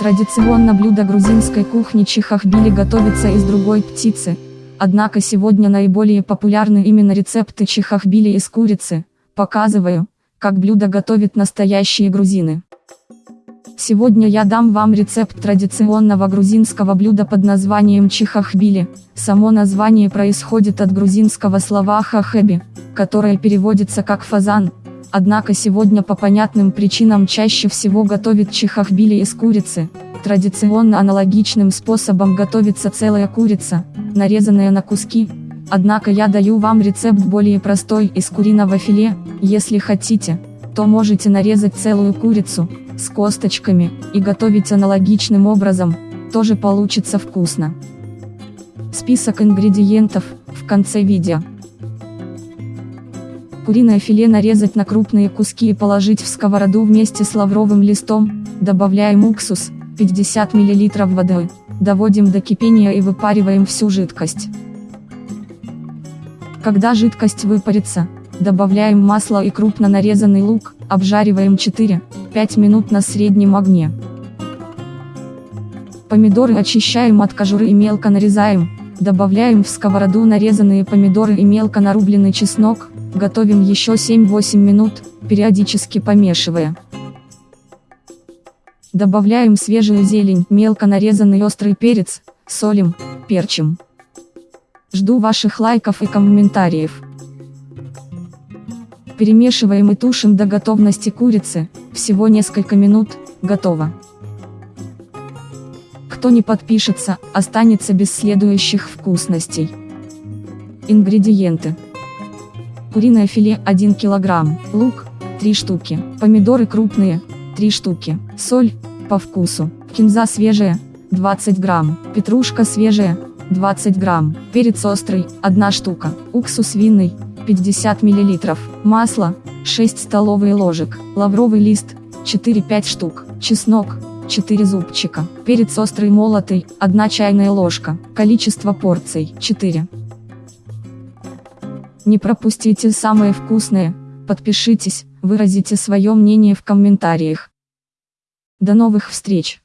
Традиционно блюдо грузинской кухни чихахбили готовится из другой птицы, однако сегодня наиболее популярны именно рецепты чихахбили из курицы, показываю, как блюдо готовят настоящие грузины. Сегодня я дам вам рецепт традиционного грузинского блюда под названием чихахбили. Само название происходит от грузинского слова хахеби, которое переводится как фазан, Однако сегодня по понятным причинам чаще всего готовят чихахбили из курицы. Традиционно аналогичным способом готовится целая курица, нарезанная на куски. Однако я даю вам рецепт более простой из куриного филе, если хотите, то можете нарезать целую курицу, с косточками, и готовить аналогичным образом, тоже получится вкусно. Список ингредиентов, в конце видео. Куриное филе нарезать на крупные куски и положить в сковороду вместе с лавровым листом, добавляем уксус, 50 мл воды, доводим до кипения и выпариваем всю жидкость. Когда жидкость выпарится, добавляем масло и крупно нарезанный лук, обжариваем 4-5 минут на среднем огне. Помидоры очищаем от кожуры и мелко нарезаем, добавляем в сковороду нарезанные помидоры и мелко нарубленный чеснок, Готовим еще 7-8 минут, периодически помешивая. Добавляем свежую зелень, мелко нарезанный острый перец, солим, перчим. Жду ваших лайков и комментариев. Перемешиваем и тушим до готовности курицы, всего несколько минут, готово. Кто не подпишется, останется без следующих вкусностей. Ингредиенты. Куриное филе 1 кг, лук 3 штуки, помидоры крупные 3 штуки, соль по вкусу, кинза свежая 20 грамм, петрушка свежая 20 грамм, перец острый 1 штука, уксус винный 50 мл, масло 6 столовые ложек, лавровый лист 4-5 штук, чеснок 4 зубчика, перец острый молотый 1 чайная ложка, количество порций 4. Не пропустите самое вкусное, подпишитесь, выразите свое мнение в комментариях. До новых встреч!